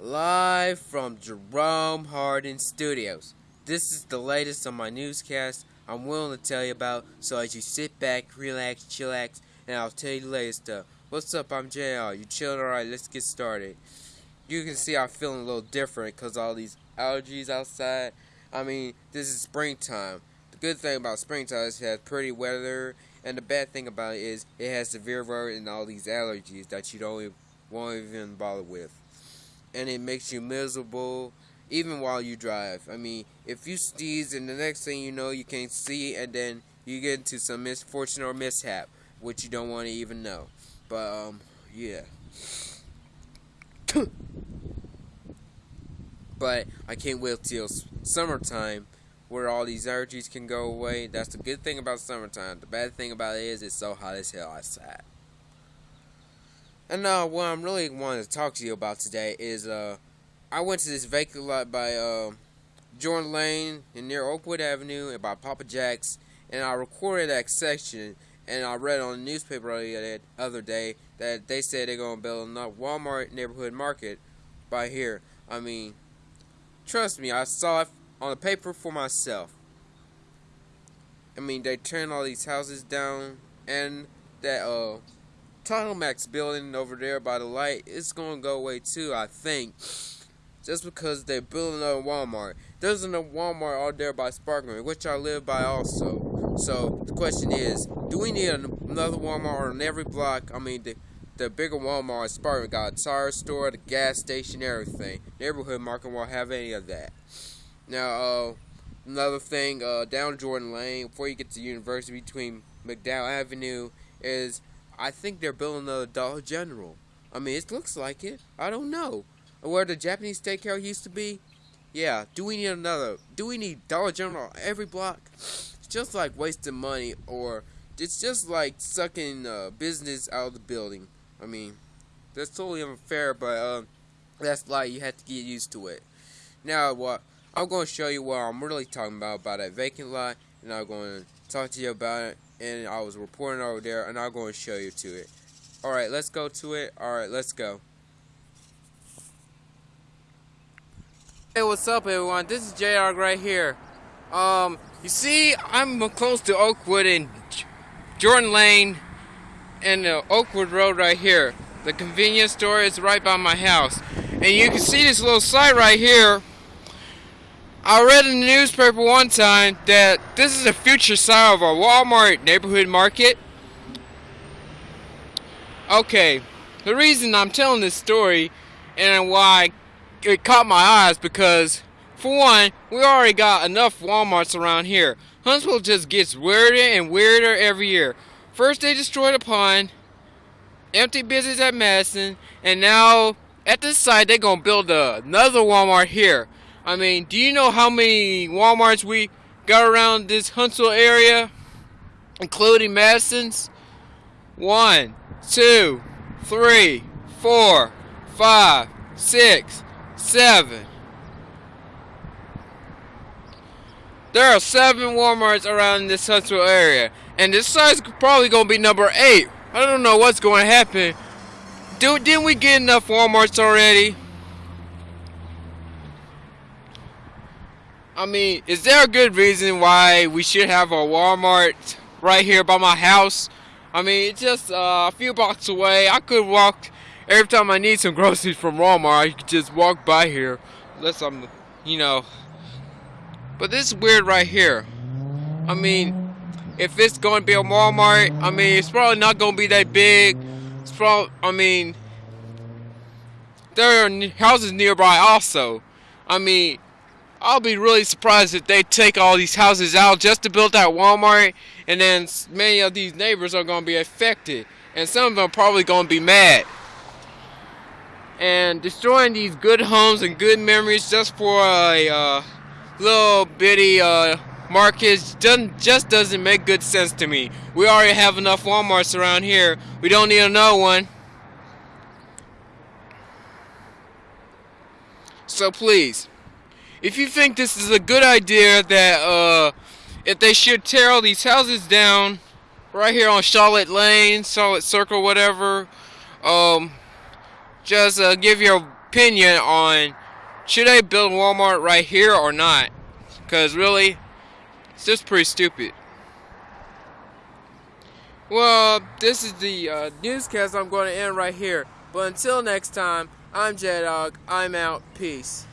Live from Jerome Hardin Studios. This is the latest on my newscast I'm willing to tell you about, so as you sit back, relax, chillax, and I'll tell you the latest stuff. What's up? I'm JR. You chilling? Alright, let's get started. You can see I'm feeling a little different because all these allergies outside. I mean, this is springtime. The good thing about springtime is it has pretty weather, and the bad thing about it is it has severe weather and all these allergies that you don't even, won't even bother with and it makes you miserable even while you drive. I mean, if you sneeze and the next thing you know you can't see and then you get into some misfortune or mishap, which you don't want to even know. But um yeah. but I can't wait till summertime where all these allergies can go away. That's the good thing about summertime. The bad thing about it is it's so hot as hell outside. And uh, what I'm really wanting to talk to you about today is uh, I went to this vacant lot by uh, Jordan Lane and near Oakwood Avenue and by Papa Jack's, and I recorded that section. And I read on the newspaper the other day that they said they're gonna build a Walmart neighborhood market by here. I mean, trust me, I saw it on the paper for myself. I mean, they turned all these houses down, and that uh Max building over there by the light is to go away too, I think. Just because they're building a Walmart. There's a Walmart out there by Sparkman, which I live by also. So the question is, do we need another Walmart on every block? I mean, the, the bigger Walmart, Sparkman got a tire store, the gas station, everything. Neighborhood market won't have any of that. Now, uh, another thing, uh, down Jordan Lane, before you get to University, between McDowell Avenue, is I think they're building a Dollar General. I mean, it looks like it. I don't know. Where the Japanese steakhouse used to be? Yeah, do we need another? Do we need Dollar General every block? It's just like wasting money, or it's just like sucking uh, business out of the building. I mean, that's totally unfair, but uh, that's like you have to get used to it. Now, what I'm going to show you what I'm really talking about about that vacant lot, and I'm going to talk to you about it and I was reporting over there, and I'm going to show you to it. Alright, let's go to it. Alright, let's go. Hey, what's up, everyone? This is JR right here. Um, you see, I'm close to Oakwood and Jordan Lane and the Oakwood Road right here. The convenience store is right by my house. And you can see this little site right here I read in the newspaper one time that this is a future side of a Walmart neighborhood market. Okay, the reason I'm telling this story and why it caught my eyes because, for one, we already got enough Walmarts around here. Huntsville just gets weirder and weirder every year. First they destroyed a pond, empty business at Madison, and now at this site they're gonna build another Walmart here. I mean, do you know how many Walmarts we got around this Huntsville area, including Madison's? One, two, three, four, five, six, seven. There are seven Walmarts around this central area, and this size probably gonna be number eight. I don't know what's to happen. Dude, didn't we get enough Walmarts already? I mean, is there a good reason why we should have a Walmart right here by my house? I mean, it's just uh, a few blocks away. I could walk every time I need some groceries from Walmart. I could just walk by here, unless I'm, you know. But this is weird right here. I mean, if it's going to be a Walmart, I mean, it's probably not going to be that big. It's probably, I mean, there are houses nearby also. I mean, I'll be really surprised if they take all these houses out just to build that Walmart, and then many of these neighbors are going to be affected, and some of them are probably going to be mad. And destroying these good homes and good memories just for a uh, little bitty uh, market doesn't, just doesn't make good sense to me. We already have enough Walmarts around here. We don't need another one. So please, if you think this is a good idea that uh, if they should tear all these houses down right here on Charlotte Lane, Charlotte Circle, whatever, um, just uh, give your opinion on should I build Walmart right here or not? Because really, it's just pretty stupid. Well, this is the uh, newscast I'm going to end right here. But until next time, I'm J Dog. I'm out. Peace.